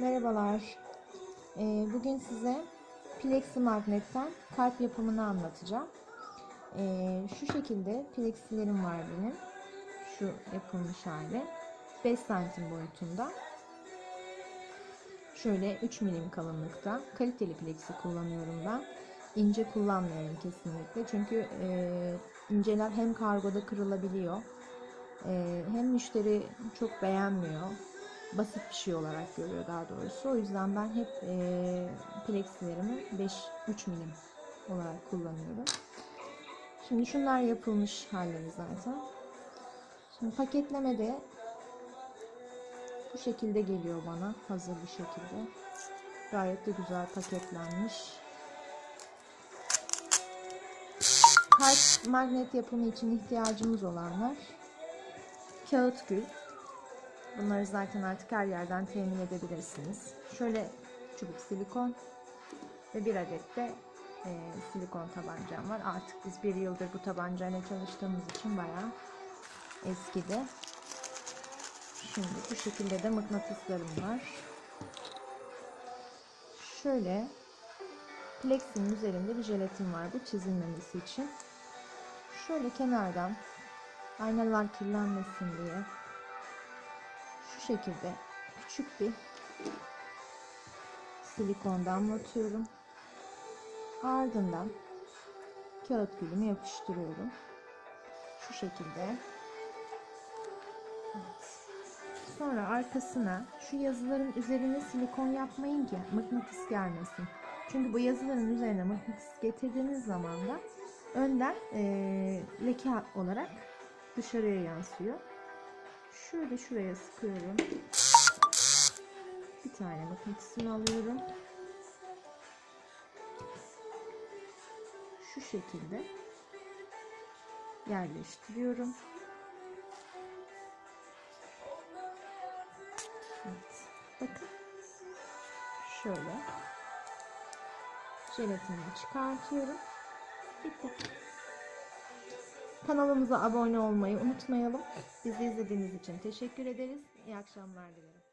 Merhabalar. Ee, bugün size plexi magnetten kalp yapımını anlatacağım. Ee, şu şekilde plexilerim var benim. Şu yapılmış hali. 5 santim boyutunda. Şöyle 3 milim kalınlıkta. Kaliteli plexi kullanıyorum ben. İnce kullanmıyorum kesinlikle. Çünkü e, inceler hem kargoda kırılabiliyor. e, hem müşteri çok beğenmiyor basit bir şey olarak görüyor daha doğrusu. O yüzden ben hep e, plexilerimi 5 3 milim olarak kullanıyorum. Şimdi şunlar yapılmış halleri zaten. Şimdi paketlemede bu şekilde geliyor bana hazır bir şekilde. Gayet de güzel paketlenmiş. Kalp magnet yapımı için ihtiyacımız olanlar kağıt gül, Bunları zaten artık her yerden temin edebilirsiniz. Şöyle çubuk silikon ve bir adet de e, silikon tabancam var. Artık biz bir yıldır bu tabancayla çalıştığımız için bayağı eskidi. Şimdi bu şekilde de mıknatıslarım var. Şöyle plexinin üzerinde bir jelatin var bu çizilmemesi için. Şöyle kenardan aynalar kirlenmesin diye şekilde küçük bir silikon damlatıyorum. Ardından kağıt gülümü yapıştırıyorum. Şu şekilde. Sonra arkasına şu yazıların üzerine silikon yapmayın ki mıknatıs gelmesin. Çünkü bu yazıların üzerine mıknatıs getirdiğiniz zaman da önden ee, leke olarak dışarıya yansıyor. Şöyle şuraya sıkıyorum. Bir tane mıknatısını alıyorum. Şu şekilde yerleştiriyorum. Evet. Bakın. Şöyle. Jelatinini çıkartıyorum. Bitti. Kanalımıza abone olmayı unutmayalım. Bizi izlediğiniz için teşekkür ederiz. İyi akşamlar dilerim.